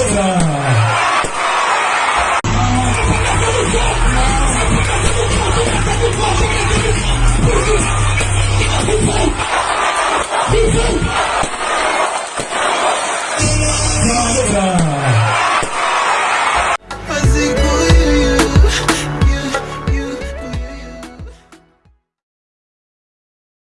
Oscar.